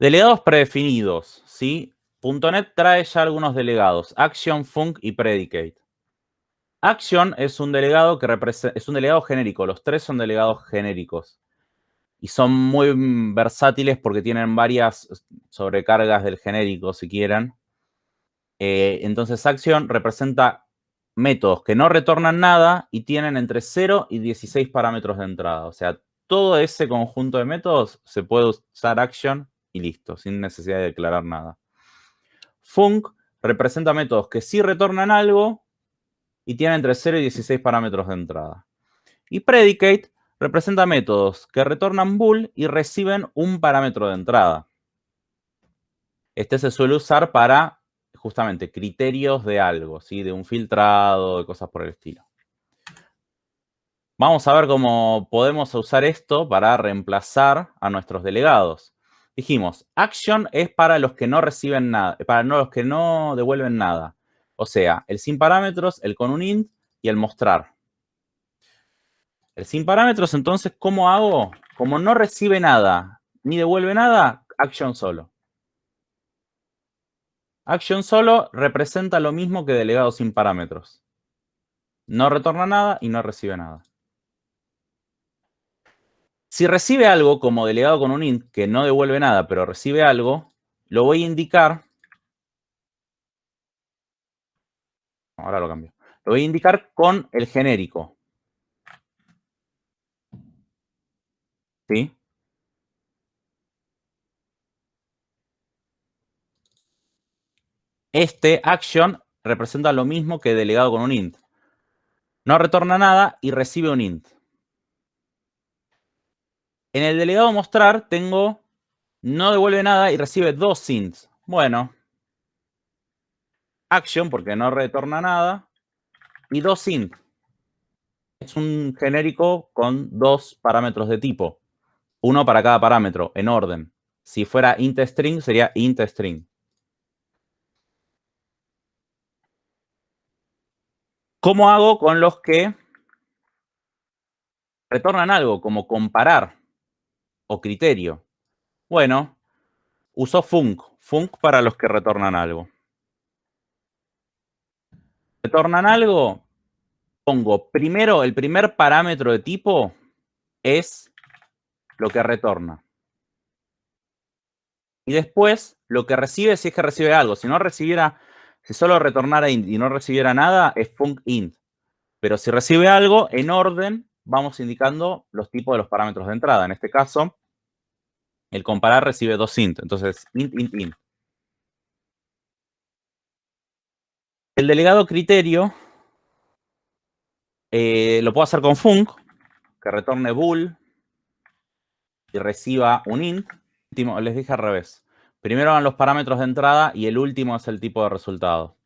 Delegados predefinidos, ¿sí? .NET trae ya algunos delegados, Action, Func y Predicate. Action es un delegado que es un delegado genérico, los tres son delegados genéricos. Y son muy versátiles porque tienen varias sobrecargas del genérico, si quieren. Eh, entonces, Action representa métodos que no retornan nada y tienen entre 0 y 16 parámetros de entrada. O sea, todo ese conjunto de métodos se puede usar Action y listo, sin necesidad de declarar nada. Func representa métodos que sí retornan algo y tienen entre 0 y 16 parámetros de entrada. Y predicate representa métodos que retornan bool y reciben un parámetro de entrada. Este se suele usar para justamente criterios de algo, ¿sí? de un filtrado, de cosas por el estilo. Vamos a ver cómo podemos usar esto para reemplazar a nuestros delegados. Dijimos, action es para los que no reciben nada, para los que no devuelven nada. O sea, el sin parámetros, el con un int y el mostrar. El sin parámetros, entonces, ¿cómo hago? Como no recibe nada ni devuelve nada, action solo. Action solo representa lo mismo que delegado sin parámetros. No retorna nada y no recibe nada. Si recibe algo como delegado con un int que no devuelve nada, pero recibe algo, lo voy a indicar. Ahora lo cambio. Lo voy a indicar con el genérico. ¿Sí? Este action representa lo mismo que delegado con un int. No retorna nada y recibe un int. En el delegado mostrar tengo no devuelve nada y recibe dos ints. Bueno. Action, porque no retorna nada. Y dos int. Es un genérico con dos parámetros de tipo. Uno para cada parámetro, en orden. Si fuera int string, sería int string. ¿Cómo hago con los que retornan algo, como comparar? O criterio? Bueno, uso func. Func para los que retornan algo. ¿Retornan algo? Pongo primero, el primer parámetro de tipo es lo que retorna. Y después, lo que recibe si es que recibe algo. Si no recibiera, si solo retornara int y no recibiera nada, es func int. Pero si recibe algo, en orden, vamos indicando los tipos de los parámetros de entrada. En este caso, el comparar recibe dos int. Entonces, int, int, int. El delegado criterio eh, lo puedo hacer con func, que retorne bool y reciba un int. Les dije al revés. Primero van los parámetros de entrada y el último es el tipo de resultado.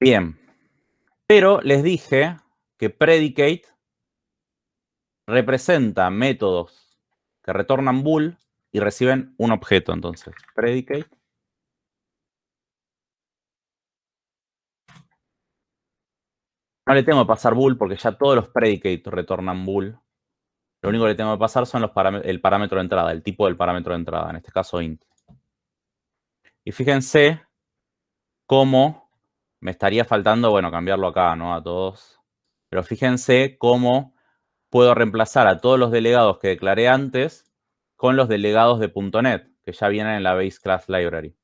Bien. Pero les dije que predicate representa métodos que retornan bool y reciben un objeto, entonces, predicate. No le tengo que pasar bool porque ya todos los predicates retornan bool. Lo único que le tengo que pasar son los el parámetro de entrada, el tipo del parámetro de entrada, en este caso int. Y fíjense cómo me estaría faltando, bueno, cambiarlo acá, ¿no? A todos. Pero fíjense cómo puedo reemplazar a todos los delegados que declaré antes con los delegados de .NET, que ya vienen en la Base Class Library.